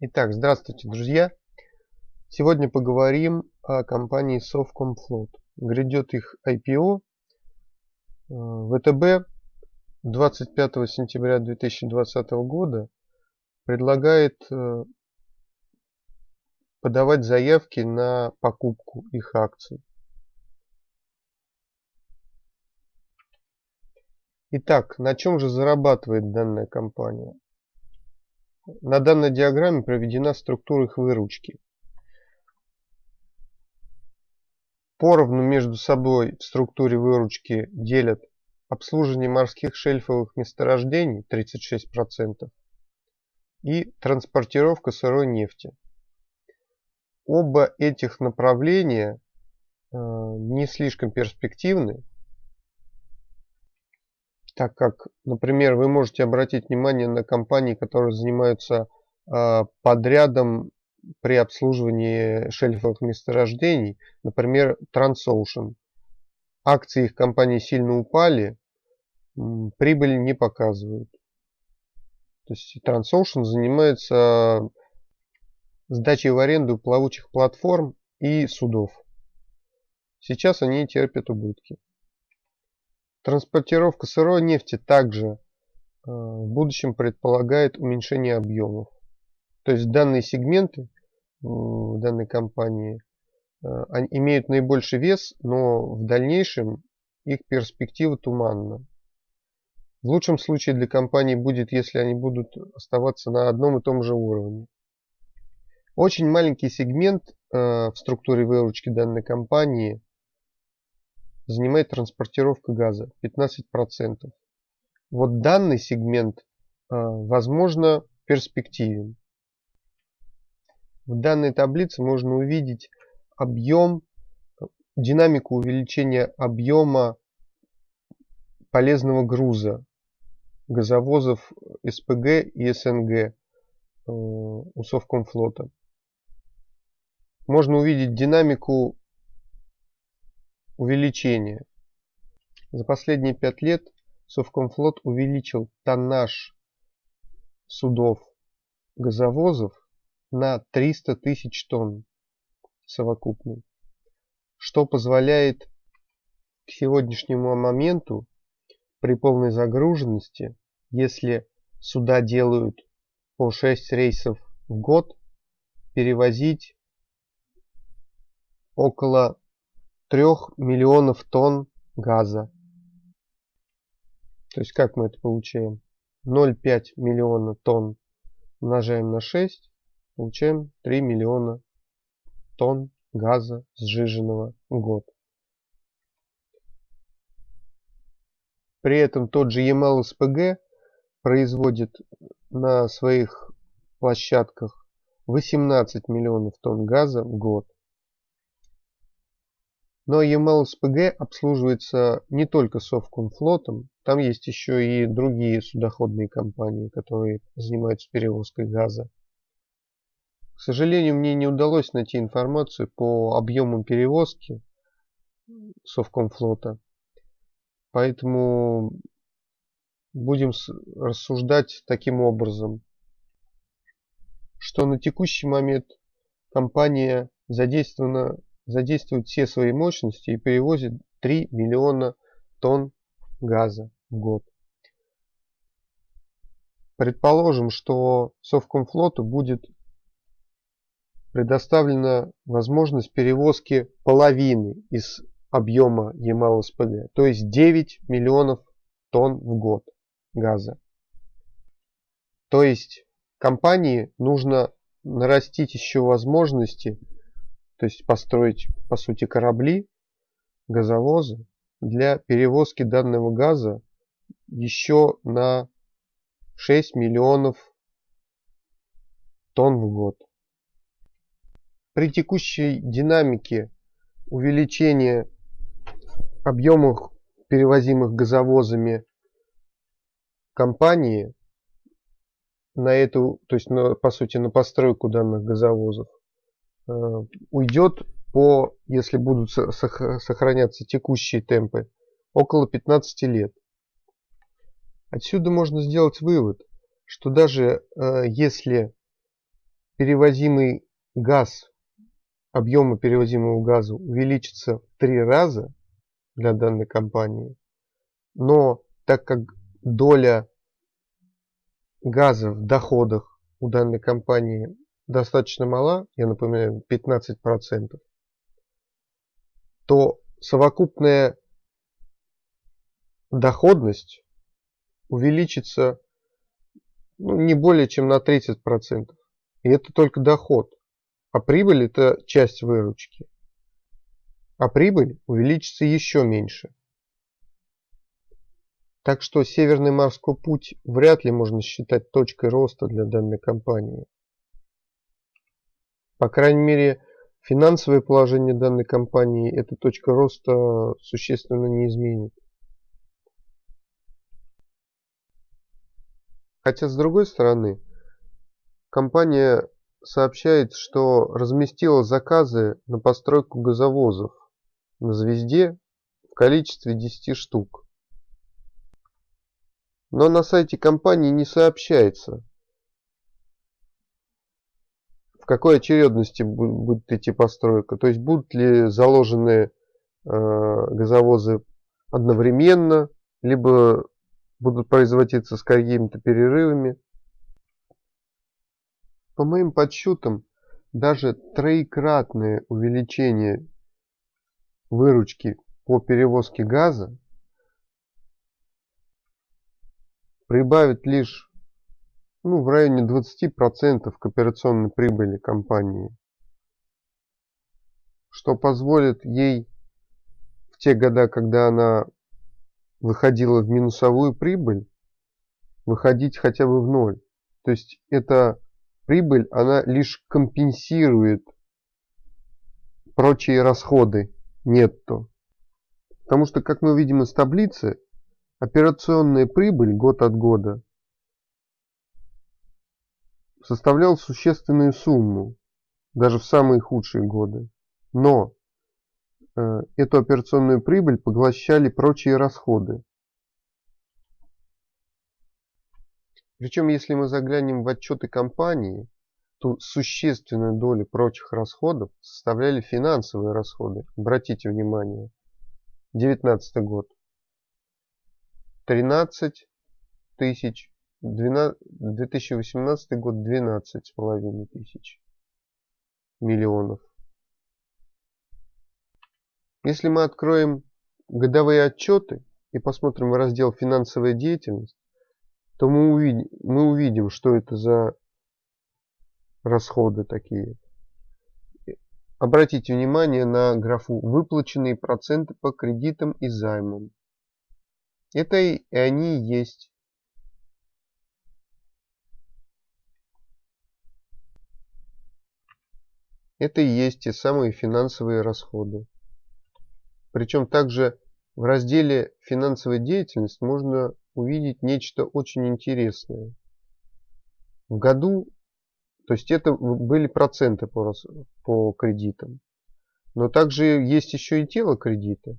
Итак, здравствуйте, друзья! Сегодня поговорим о компании Совкомфлот. Грядет их IPO. ВТБ 25 сентября 2020 года предлагает э, подавать заявки на покупку их акций. Итак, на чем же зарабатывает данная компания? На данной диаграмме проведена структура их выручки. Поровну между собой в структуре выручки делят обслуживание морских шельфовых месторождений 36% и транспортировка сырой нефти. Оба этих направления э, не слишком перспективны, так как, например, вы можете обратить внимание на компании, которые занимаются а, подрядом при обслуживании шельфовых месторождений, например, Transocean. Акции их компании сильно упали, прибыль не показывают. То есть Transocean занимается сдачей в аренду плавучих платформ и судов. Сейчас они терпят убытки. Транспортировка сырой нефти также э, в будущем предполагает уменьшение объемов. То есть данные сегменты в данной компании э, имеют наибольший вес, но в дальнейшем их перспектива туманна. В лучшем случае для компании будет, если они будут оставаться на одном и том же уровне. Очень маленький сегмент э, в структуре выручки данной компании занимает транспортировка газа 15%. Вот данный сегмент, а, возможно, перспективен. В данной таблице можно увидеть объем, динамику увеличения объема полезного груза газовозов СПГ и СНГ э, у Совкомфлота. Можно увидеть динамику Увеличение. За последние пять лет Совкомфлот увеличил тоннаж судов газовозов на 300 тысяч тонн совокупный, что позволяет к сегодняшнему моменту при полной загруженности, если суда делают по 6 рейсов в год, перевозить около 3 миллионов тонн газа. То есть как мы это получаем? 0,5 миллиона тонн умножаем на 6, получаем 3 миллиона тонн газа сжиженного в год. При этом тот же EML SPG производит на своих площадках 18 миллионов тонн газа в год. Но EML-СПГ обслуживается не только Совкомфлотом, там есть еще и другие судоходные компании, которые занимаются перевозкой газа. К сожалению, мне не удалось найти информацию по объемам перевозки Совкомфлота, поэтому будем рассуждать таким образом, что на текущий момент компания задействована задействует все свои мощности и перевозит 3 миллиона тонн газа в год. Предположим, что Совкомфлоту будет предоставлена возможность перевозки половины из объема ЕМАЛ-СПГ, то есть 9 миллионов тонн в год газа. То есть компании нужно нарастить еще возможности то есть построить по сути корабли, газовозы для перевозки данного газа еще на 6 миллионов тонн в год. При текущей динамике увеличения объемов перевозимых газовозами компании на эту, то есть на, по сути на постройку данных газовозов уйдет по, если будут сохраняться текущие темпы, около 15 лет. Отсюда можно сделать вывод, что даже э, если перевозимый газ, объемы перевозимого газа увеличится в три раза для данной компании, но так как доля газа в доходах у данной компании достаточно мала, я напоминаю, 15%, то совокупная доходность увеличится ну, не более чем на 30%. И это только доход. А прибыль это часть выручки. А прибыль увеличится еще меньше. Так что Северный морской путь вряд ли можно считать точкой роста для данной компании. По крайней мере, финансовое положение данной компании эта точка роста существенно не изменит. Хотя с другой стороны, компания сообщает, что разместила заказы на постройку газовозов на «Звезде» в количестве 10 штук. Но на сайте компании не сообщается, в какой очередности будет идти постройка. То есть будут ли заложены э, газовозы одновременно, либо будут производиться с какими-то перерывами. По моим подсчетам, даже троекратное увеличение выручки по перевозке газа прибавит лишь ну, в районе 20% к операционной прибыли компании, что позволит ей в те года, когда она выходила в минусовую прибыль, выходить хотя бы в ноль. То есть эта прибыль, она лишь компенсирует прочие расходы нетто. Потому что, как мы видим из таблицы, операционная прибыль год от года составлял существенную сумму, даже в самые худшие годы. Но э, эту операционную прибыль поглощали прочие расходы. Причем, если мы заглянем в отчеты компании, то существенную долю прочих расходов составляли финансовые расходы. Обратите внимание, 19 год. 13 тысяч 12, 2018 год 12 с половиной тысяч миллионов. Если мы откроем годовые отчеты и посмотрим раздел «Финансовая деятельность», то мы увидим, мы увидим, что это за расходы такие. Обратите внимание на графу «Выплаченные проценты по кредитам и займам». Это и они есть Это и есть те самые финансовые расходы. Причем также в разделе «Финансовая деятельность» можно увидеть нечто очень интересное. В году, то есть это были проценты по, по кредитам, но также есть еще и тело кредита.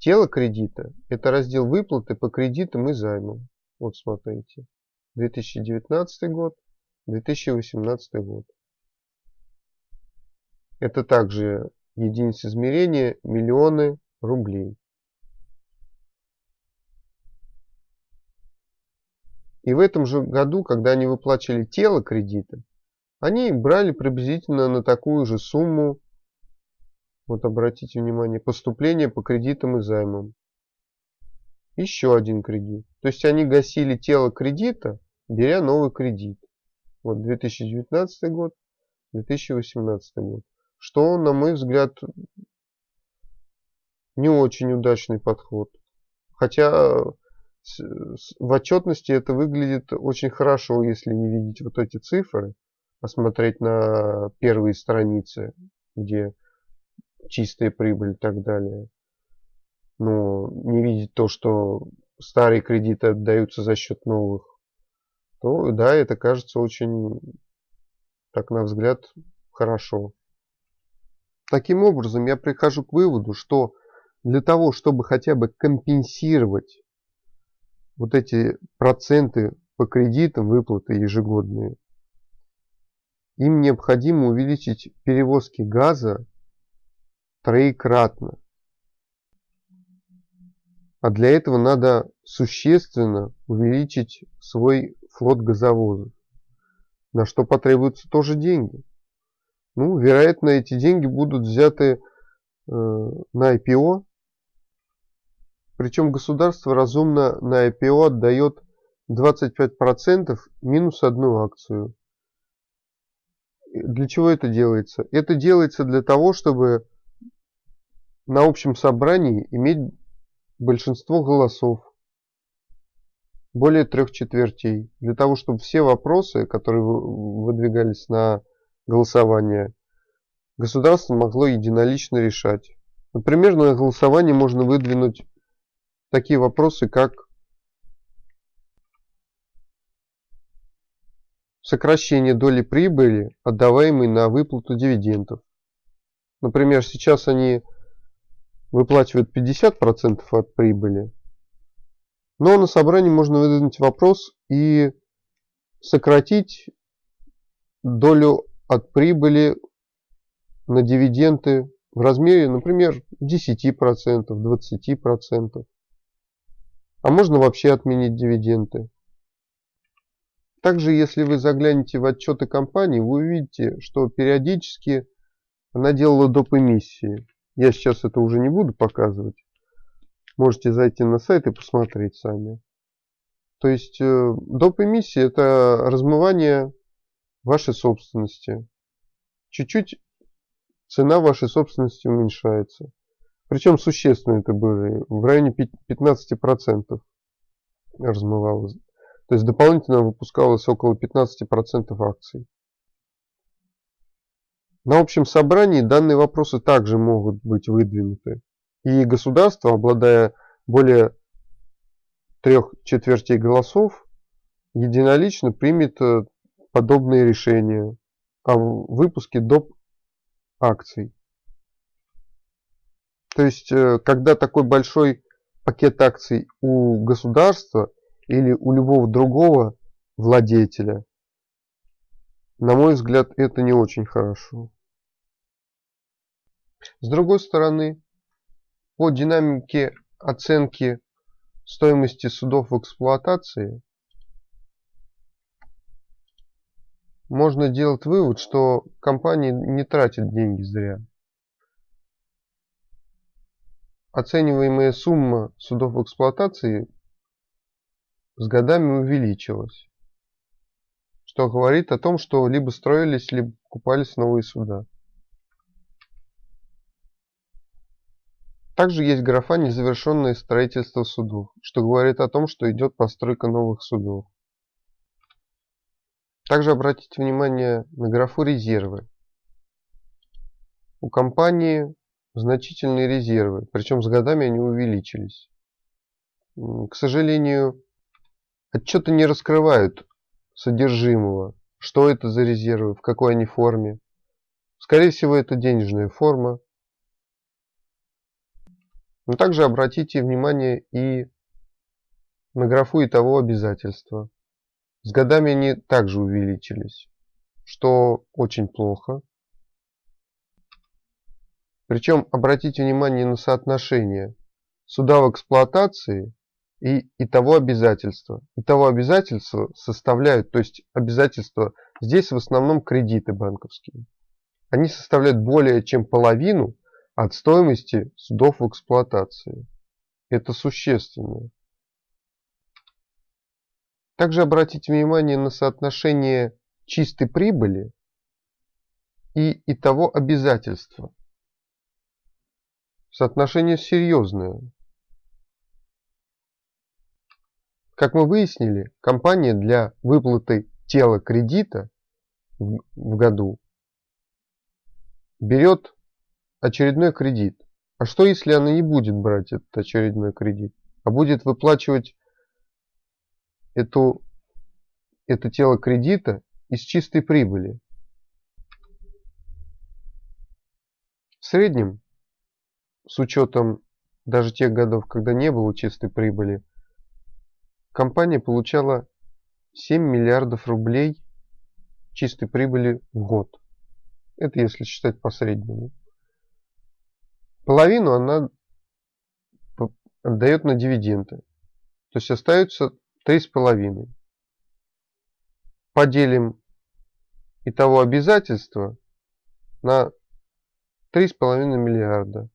Тело кредита – это раздел выплаты по кредитам и займам. Вот смотрите. 2019 год, 2018 год. Это также единица измерения миллионы рублей. И в этом же году, когда они выплачивали тело кредита, они брали приблизительно на такую же сумму, вот обратите внимание, поступления по кредитам и займам. Еще один кредит. То есть они гасили тело кредита, беря новый кредит. Вот 2019 год, 2018 год что, на мой взгляд, не очень удачный подход. Хотя в отчетности это выглядит очень хорошо, если не видеть вот эти цифры, посмотреть на первые страницы, где чистая прибыль и так далее. Но не видеть то, что старые кредиты отдаются за счет новых, то да, это кажется очень, так на взгляд, хорошо. Таким образом, я прихожу к выводу, что для того, чтобы хотя бы компенсировать вот эти проценты по кредитам, выплаты ежегодные, им необходимо увеличить перевозки газа троекратно. А для этого надо существенно увеличить свой флот газовозов, на что потребуются тоже деньги. Ну, вероятно, эти деньги будут взяты э, на IPO, причем государство разумно на IPO отдает 25% минус одну акцию. Для чего это делается? Это делается для того, чтобы на общем собрании иметь большинство голосов, более трех четвертей, для того, чтобы все вопросы, которые выдвигались на голосование, государство могло единолично решать. Например, на голосование можно выдвинуть такие вопросы, как сокращение доли прибыли, отдаваемой на выплату дивидендов. Например, сейчас они выплачивают 50% от прибыли, но на собрании можно выдвинуть вопрос и сократить долю от прибыли на дивиденды в размере, например, 10%, 20%. А можно вообще отменить дивиденды. Также, если вы заглянете в отчеты компании, вы увидите, что периодически она делала доп. эмиссии. Я сейчас это уже не буду показывать. Можете зайти на сайт и посмотреть сами. То есть э, доп. эмиссия это размывание вашей собственности. Чуть-чуть цена вашей собственности уменьшается. Причем существенно это было, в районе 15% размывалось. То есть дополнительно выпускалось около 15% акций. На общем собрании данные вопросы также могут быть выдвинуты. И государство, обладая более трех четвертей голосов, единолично примет э, подобные решения о выпуске доп. акций. То есть, э, когда такой большой пакет акций у государства или у любого другого владетеля, на мой взгляд, это не очень хорошо. С другой стороны, по динамике оценки стоимости судов в эксплуатации можно делать вывод, что компания не тратит деньги зря оцениваемая сумма судов эксплуатации с годами увеличилась, что говорит о том, что либо строились, либо покупались новые суда. Также есть графа «Незавершенное строительство судов», что говорит о том, что идет постройка новых судов. Также обратите внимание на графу «Резервы». У компании значительные резервы, причем с годами они увеличились. К сожалению, отчеты не раскрывают содержимого, что это за резервы, в какой они форме. Скорее всего, это денежная форма. Но также обратите внимание и на графу и того обязательства. С годами они также увеличились, что очень плохо. Причем обратите внимание на соотношение суда в эксплуатации и, и того обязательства. И того обязательства составляют, то есть обязательства, здесь в основном кредиты банковские. Они составляют более чем половину от стоимости судов в эксплуатации. Это существенно. Также обратите внимание на соотношение чистой прибыли и, и того обязательства. Соотношение серьезное. Как мы выяснили, компания для выплаты тела кредита в году берет очередной кредит. А что если она не будет брать этот очередной кредит, а будет выплачивать эту, это тело кредита из чистой прибыли? В среднем с учетом даже тех годов, когда не было чистой прибыли, компания получала 7 миллиардов рублей чистой прибыли в год. Это если считать по среднему. Половину она отдает на дивиденды. То есть остается 3,5. Поделим итого обязательства на 3,5 миллиарда.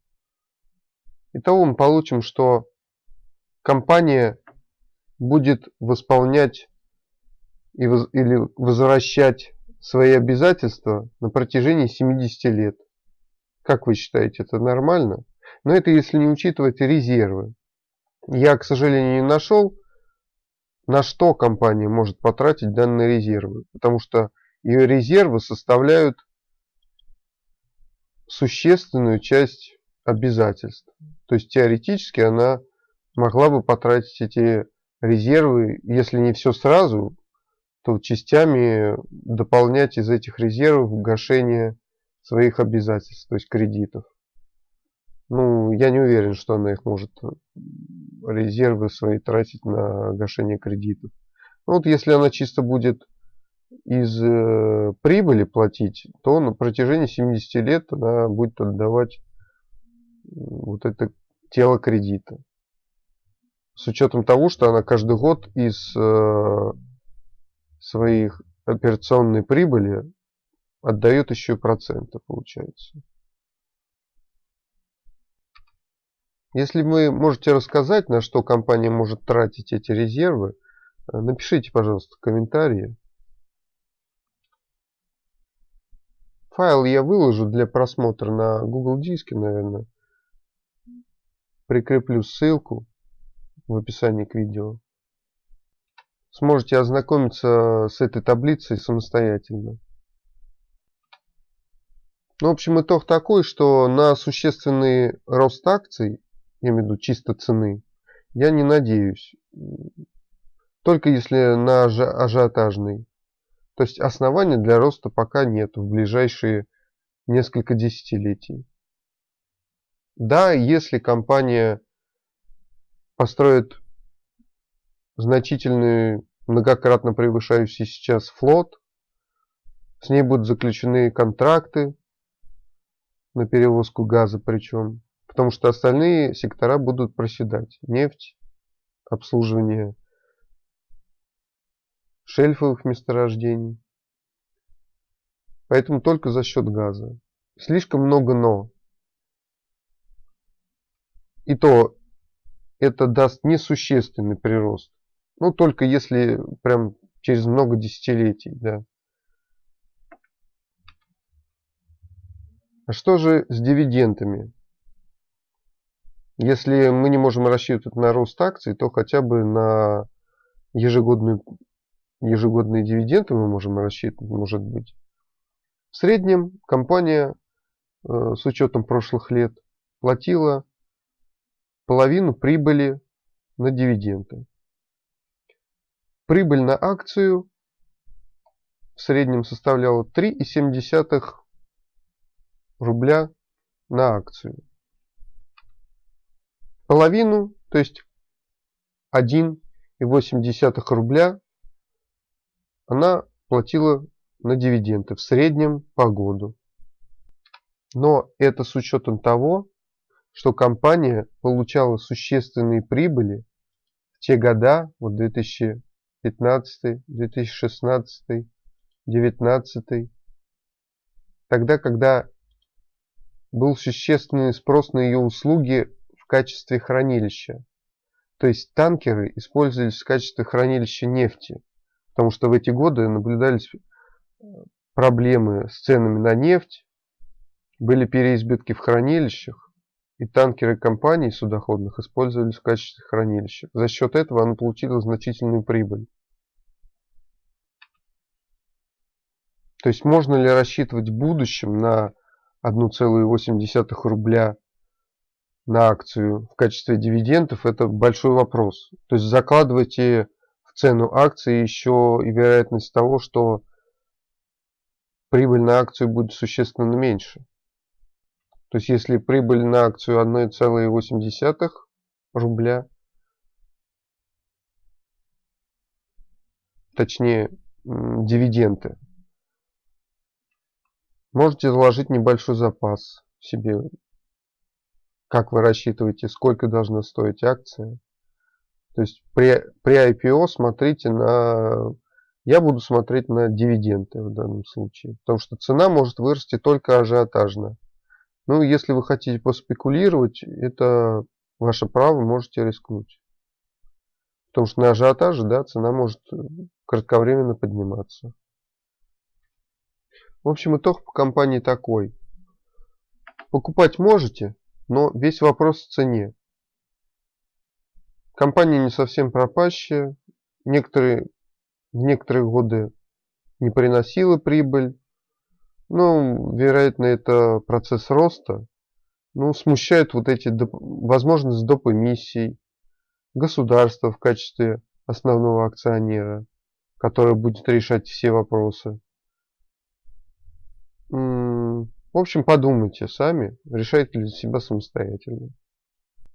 Итого мы получим, что компания будет восполнять и или возвращать свои обязательства на протяжении 70 лет. Как вы считаете, это нормально? Но это если не учитывать резервы. Я, к сожалению, не нашел, на что компания может потратить данные резервы. Потому что ее резервы составляют существенную часть обязательств. То есть теоретически она могла бы потратить эти резервы, если не все сразу, то частями дополнять из этих резервов гашение своих обязательств, то есть кредитов. Ну, я не уверен, что она их может резервы свои тратить на гашение кредитов. Ну, вот если она чисто будет из э, прибыли платить, то на протяжении 70 лет она будет отдавать вот это тело кредита. С учетом того, что она каждый год из э, своих операционной прибыли отдает еще и проценты, получается. Если вы можете рассказать, на что компания может тратить эти резервы, э, напишите, пожалуйста, комментарии. Файл я выложу для просмотра на Google диске, наверное. Прикреплю ссылку в описании к видео. Сможете ознакомиться с этой таблицей самостоятельно. Ну, в общем, итог такой, что на существенный рост акций, я имею в виду чисто цены, я не надеюсь. Только если на ажиотажный. То есть основания для роста пока нет в ближайшие несколько десятилетий. Да, если компания построит значительный, многократно превышающий сейчас флот, с ней будут заключены контракты на перевозку газа причем, потому что остальные сектора будут проседать. Нефть, обслуживание шельфовых месторождений. Поэтому только за счет газа. Слишком много «но». И то это даст несущественный прирост. Ну, только если прям через много десятилетий, да. А что же с дивидендами? Если мы не можем рассчитывать на рост акций, то хотя бы на ежегодную ежегодные дивиденды мы можем рассчитывать, может быть. В среднем компания э, с учетом прошлых лет платила половину прибыли на дивиденды. Прибыль на акцию в среднем составляла 3,7 рубля на акцию. Половину, то есть 1,8 рубля она платила на дивиденды в среднем по году. Но это с учетом того, что компания получала существенные прибыли в те года, вот 2015, 2016, 2019, тогда, когда был существенный спрос на ее услуги в качестве хранилища. То есть танкеры использовались в качестве хранилища нефти. Потому что в эти годы наблюдались э, проблемы с ценами на нефть, были переизбытки в хранилищах, и танкеры компаний судоходных использовались в качестве хранилища. За счет этого она получила значительную прибыль. То есть можно ли рассчитывать в будущем на 1,8 рубля на акцию в качестве дивидендов, это большой вопрос. То есть закладывайте цену акции еще и вероятность того, что прибыль на акцию будет существенно меньше. То есть если прибыль на акцию 1,8 рубля, точнее дивиденды Можете заложить небольшой запас себе. Как вы рассчитываете, сколько должна стоить акция. То есть при, при IPO смотрите на... Я буду смотреть на дивиденды в данном случае. Потому что цена может вырасти только ажиотажно. Ну, если вы хотите поспекулировать, это ваше право, можете рискнуть. Потому что на ажиотаже да, цена может кратковременно подниматься. В общем, итог по компании такой. Покупать можете, но весь вопрос в цене. Компания не совсем пропащая. Некоторые, в некоторые годы не приносила прибыль. Ну, вероятно, это процесс роста. Ну, смущают вот эти доп... возможность доп. эмиссий, государства в качестве основного акционера, который будет решать все вопросы. В общем, подумайте сами, решайте для себя самостоятельно.